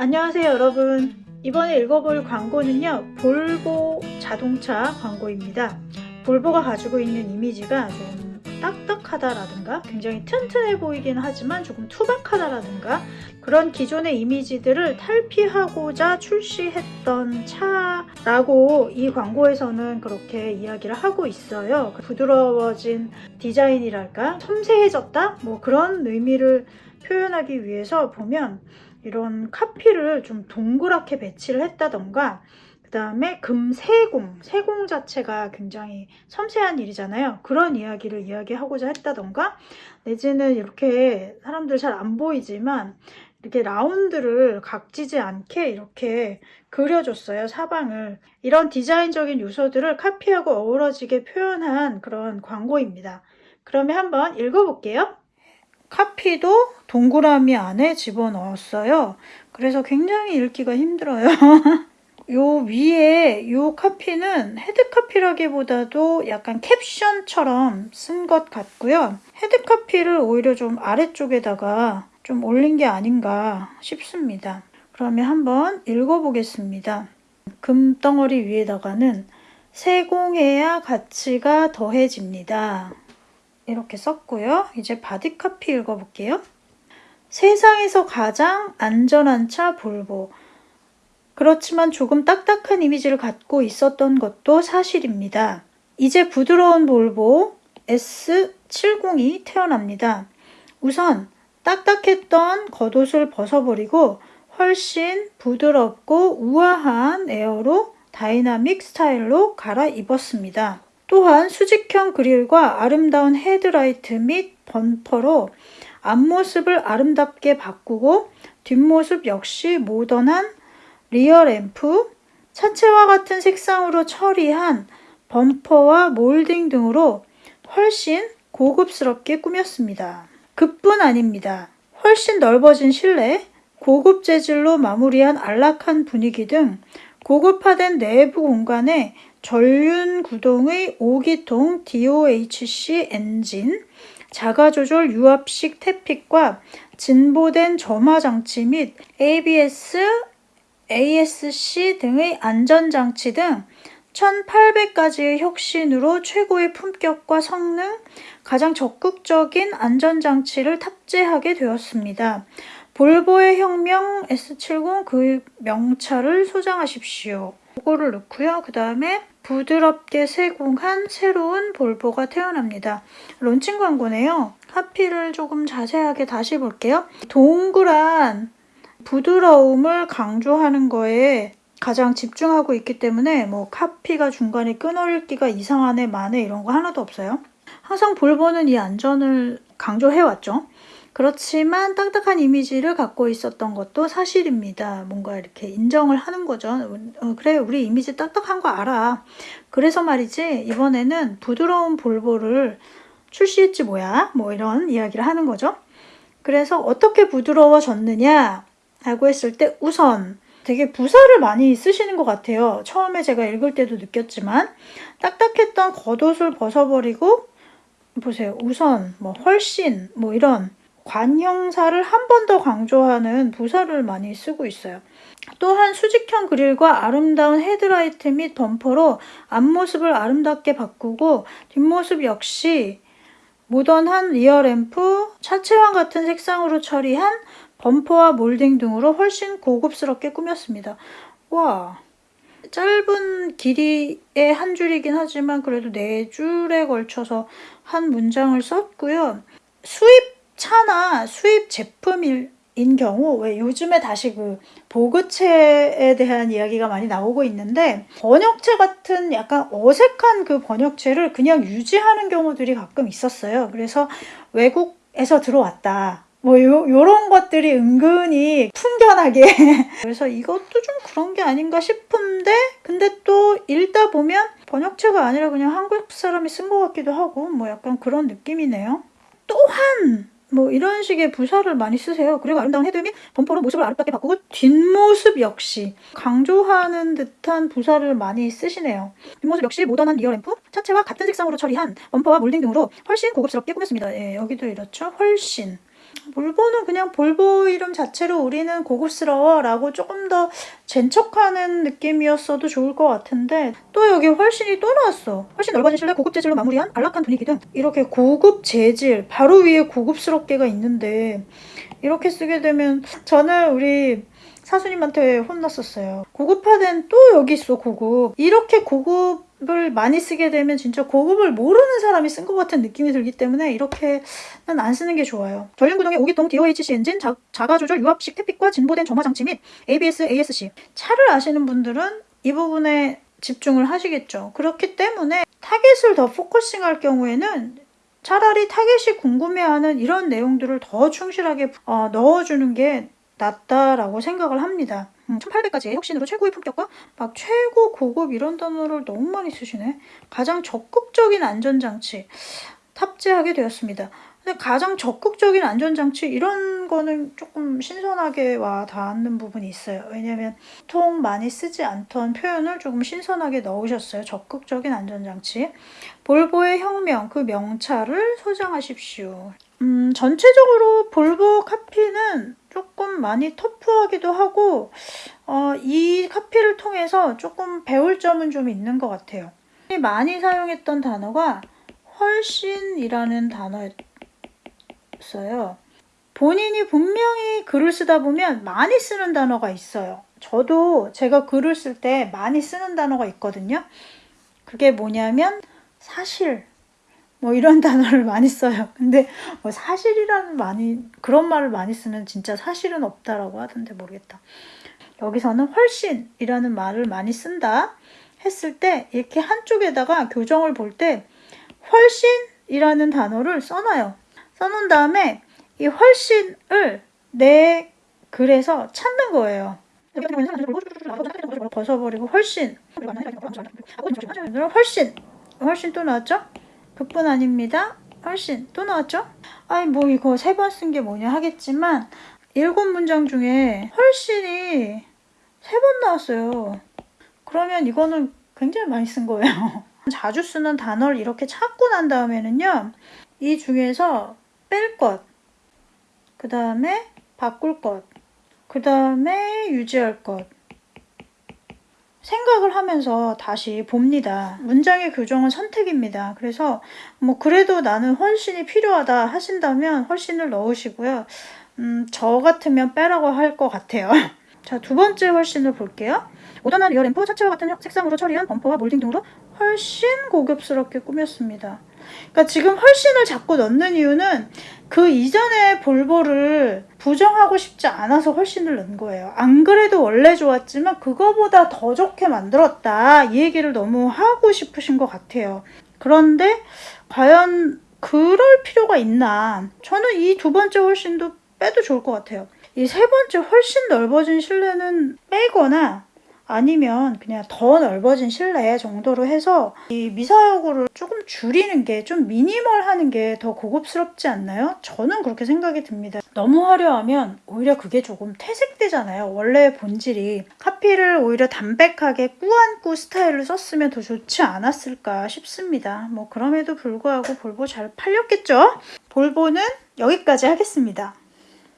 안녕하세요 여러분. 이번에 읽어볼 광고는요 볼보 자동차 광고입니다. 볼보가 가지고 있는 이미지가 좀 딱딱하다라든가 굉장히 튼튼해 보이긴 하지만 조금 투박하다라든가 그런 기존의 이미지들을 탈피하고자 출시했던 차라고 이 광고에서는 그렇게 이야기를 하고 있어요. 부드러워진 디자인이랄까? 섬세해졌다? 뭐 그런 의미를 표현하기 위해서 보면 이런 카피를 좀 동그랗게 배치를 했다던가 그 다음에 금세공, 세공 자체가 굉장히 섬세한 일이잖아요. 그런 이야기를 이야기하고자 했다던가 내지는 이렇게 사람들 잘 안 보이지만 이렇게 라운드를 각지지 않게 이렇게 그려줬어요. 사방을. 이런 디자인적인 요소들을 카피하고 어우러지게 표현한 그런 광고입니다. 그러면 한번 읽어볼게요. 카피도 동그라미 안에 집어넣었어요. 그래서 굉장히 읽기가 힘들어요. 요 위에 요 카피는 head copy라기보다도 약간 캡션처럼 쓴 것 같고요. head copy를 오히려 좀 아래쪽에다가 좀 올린 게 아닌가 싶습니다. 그러면 한번 읽어보겠습니다. 금덩어리 위에다가는 세공해야 가치가 더해집니다. 이렇게 썼고요. 이제 body copy 읽어볼게요. 세상에서 가장 안전한 차 볼보. 그렇지만 조금 딱딱한 이미지를 갖고 있었던 것도 사실입니다. 이제 부드러운 볼보 S70이 태어납니다. 우선 딱딱했던 겉옷을 벗어버리고 훨씬 부드럽고 우아한 aerodynamic 스타일로 갈아입었습니다. 또한 수직형 그릴과 아름다운 헤드라이트 및 범퍼로 앞모습을 아름답게 바꾸고 뒷모습 역시 모던한 리어 램프, 차체와 같은 색상으로 처리한 범퍼와 몰딩 등으로 훨씬 고급스럽게 꾸몄습니다. 그뿐 아닙니다. 훨씬 넓어진 실내, 고급 재질로 마무리한 안락한 분위기 등 고급화된 내부 공간에 전륜 구동의 5기통 DOHC 엔진, 자가조절 유압식 태픽과 진보된 점화 장치 및 ABS, ASC 등의 안전장치 등 1800가지의 혁신으로 최고의 품격과 성능, 가장 적극적인 안전장치를 탑재하게 되었습니다. 볼보의 혁명 S70 그 명차를 소장하십시오. 요거를 넣고요. 그 다음에 부드럽게 세공한 새로운 볼보가 태어납니다. 론칭 광고네요. 카피를 조금 자세하게 다시 볼게요. 동그란 부드러움을 강조하는 거에 가장 집중하고 있기 때문에 뭐 카피가 중간에 끊어읽기가 이상하네 마네 이런 거 하나도 없어요. 항상 볼보는 이 안전을 강조해왔죠. 그렇지만 딱딱한 이미지를 갖고 있었던 것도 사실입니다. 뭔가 이렇게 인정을 하는 거죠. 어, 그래 우리 이미지 딱딱한 거 알아. 그래서 말이지 이번에는 부드러운 볼보를 출시했지 뭐야. 뭐 이런 이야기를 하는 거죠. 그래서 어떻게 부드러워졌느냐 하고 했을 때 우선 되게 부사를 많이 쓰시는 것 같아요. 처음에 제가 읽을 때도 느꼈지만 딱딱했던 겉옷을 벗어버리고 보세요. 우선 뭐 훨씬 뭐 이런 관형사를 한 번 더 강조하는 부사를 많이 쓰고 있어요. 또한 수직형 그릴과 아름다운 헤드라이트 및 범퍼로 앞모습을 아름답게 바꾸고 뒷모습 역시 모던한 rear lamp, 차체와 같은 색상으로 처리한 범퍼와 몰딩 등으로 훨씬 고급스럽게 꾸몄습니다. 와 짧은 길이의 한 줄이긴 하지만 그래도 네 줄에 걸쳐서 한 문장을 썼고요. 수입 차나 수입 제품인 경우 왜 요즘에 다시 그 보그체에 대한 이야기가 많이 나오고 있는데 번역체 같은 약간 어색한 그 번역체를 그냥 유지하는 경우들이 가끔 있었어요. 그래서 외국에서 들어왔다. 뭐 요, 요런 것들이 은근히 풍견하게 그래서 이것도 좀 그런 게 아닌가 싶은데 근데 또 읽다 보면 번역체가 아니라 그냥 한국 사람이 쓴 것 같기도 하고 뭐 약간 그런 느낌이네요. 또한 뭐 이런 식의 부사를 많이 쓰세요. 그리고 아름다운 헤드 및 범퍼로 모습을 아름답게 바꾸고 뒷모습 역시 강조하는 듯한 부사를 많이 쓰시네요. 뒷모습 역시 모던한 rear lamp, 차체와 같은 색상으로 처리한 범퍼와 몰딩 등으로 훨씬 고급스럽게 꾸몄습니다. 예, 여기도 이렇죠. 훨씬. 볼보는 그냥 볼보 이름 자체로 우리는 고급스러워 라고 조금 더 젠척하는 느낌이었어도 좋을 것 같은데 또 여기 훨씬이 또 나왔어. 훨씬 넓어진 실내 고급 재질로 마무리한 안락한 분위기 등 이렇게 고급 재질 바로 위에 고급스럽게가 있는데 이렇게 쓰게 되면 저는 우리 사수님한테 혼났었어요. 고급화된 또 여기 있어 고급. 이렇게 고급 을 많이 쓰게 되면 진짜 고급을 모르는 사람이 쓴 것 같은 느낌이 들기 때문에 이렇게는 안 쓰는 게 좋아요. 전륜구동의 5기통 DOHC 엔진, 자, 자가조절 유압식 tappet과 진보된 점화 장치 및 ABS, ASC 차를 아시는 분들은 이 부분에 집중을 하시겠죠. 그렇기 때문에 타겟을 더 focusing할 경우에는 차라리 타겟이 궁금해하는 이런 내용들을 더 충실하게 어, 넣어주는 게 낫다라고 생각을 합니다. 음, 1800까지의 혁신으로 최고의 품격과 막 최고 고급 이런 단어를 너무 많이 쓰시네. 가장 적극적인 안전장치 탑재하게 되었습니다. 근데 가장 적극적인 안전장치 이런 거는 조금 신선하게 와 닿는 부분이 있어요. 왜냐면 보통 많이 쓰지 않던 표현을 조금 신선하게 넣으셨어요. 적극적인 안전장치. 볼보의 혁명 그 명차를 소장하십시오. 음, 전체적으로 볼보 카피는 조금 많이 터프하기도 하고 어, 이 카피를 통해서 조금 배울 점은 좀 있는 것 같아요. 많이 사용했던 단어가 훨씬이라는 단어였어요. 본인이 분명히 글을 쓰다 보면 많이 쓰는 단어가 있어요. 저도 제가 글을 쓸 때 많이 쓰는 단어가 있거든요. 그게 뭐냐면 사실 뭐 이런 단어를 많이 써요. 근데 뭐 사실이라는 많이 그런 말을 많이 쓰면 진짜 사실은 없다라고 하던데 모르겠다. 여기서는 훨씬이라는 말을 많이 쓴다 했을 때 이렇게 한쪽에다가 교정을 볼 때 훨씬이라는 단어를 써놔요. 써놓은 다음에 이 훨씬을 내 글에서 찾는 거예요. 벗어버리고 훨씬 훨씬 훨씬 또 나왔죠? 그뿐 아닙니다. 훨씬 또 나왔죠? 아니 뭐 이거 세 번 쓴 게 뭐냐 하겠지만 일곱 문장 중에 훨씬이 세 번 나왔어요. 그러면 이거는 굉장히 많이 쓴 거예요. 자주 쓰는 단어를 이렇게 찾고 난 다음에는요. 이 중에서 뺄 것, 그 다음에 바꿀 것, 그 다음에 유지할 것, 생각을 하면서 다시 봅니다. 문장의 교정은 선택입니다. 그래서 뭐 그래도 나는 훨씬이 필요하다 하신다면 훨씬을 넣으시고요. 음, 저 같으면 빼라고 할 것 같아요. 자, 두 번째 훨씬을 볼게요. 모던한 rear lamp 차체와 같은 색상으로 처리한 범퍼와 몰딩 등으로 훨씬 고급스럽게 꾸몄습니다. 그러니까 지금 훨씬을 자꾸 넣는 이유는 그 이전의 볼보를 부정하고 싶지 않아서 훨씬을 넣은 거예요. 안 그래도 원래 좋았지만 그거보다 더 좋게 만들었다. 이 얘기를 너무 하고 싶으신 것 같아요. 그런데 과연 그럴 필요가 있나? 저는 이 두 번째 훨씬도 빼도 좋을 것 같아요. 이 세 번째 훨씬 넓어진 실내는 빼거나 아니면 그냥 더 넓어진 실내 정도로 해서 이 미사여구를 조금 줄이는 게 좀 미니멀하는 게 더 고급스럽지 않나요? 저는 그렇게 생각이 듭니다. 너무 화려하면 오히려 그게 조금 퇴색되잖아요. 원래 본질이 카피를 오히려 담백하게 꾸안꾸 스타일로 썼으면 더 좋지 않았을까 싶습니다. 뭐 그럼에도 불구하고 볼보 잘 팔렸겠죠? 볼보는 여기까지 하겠습니다.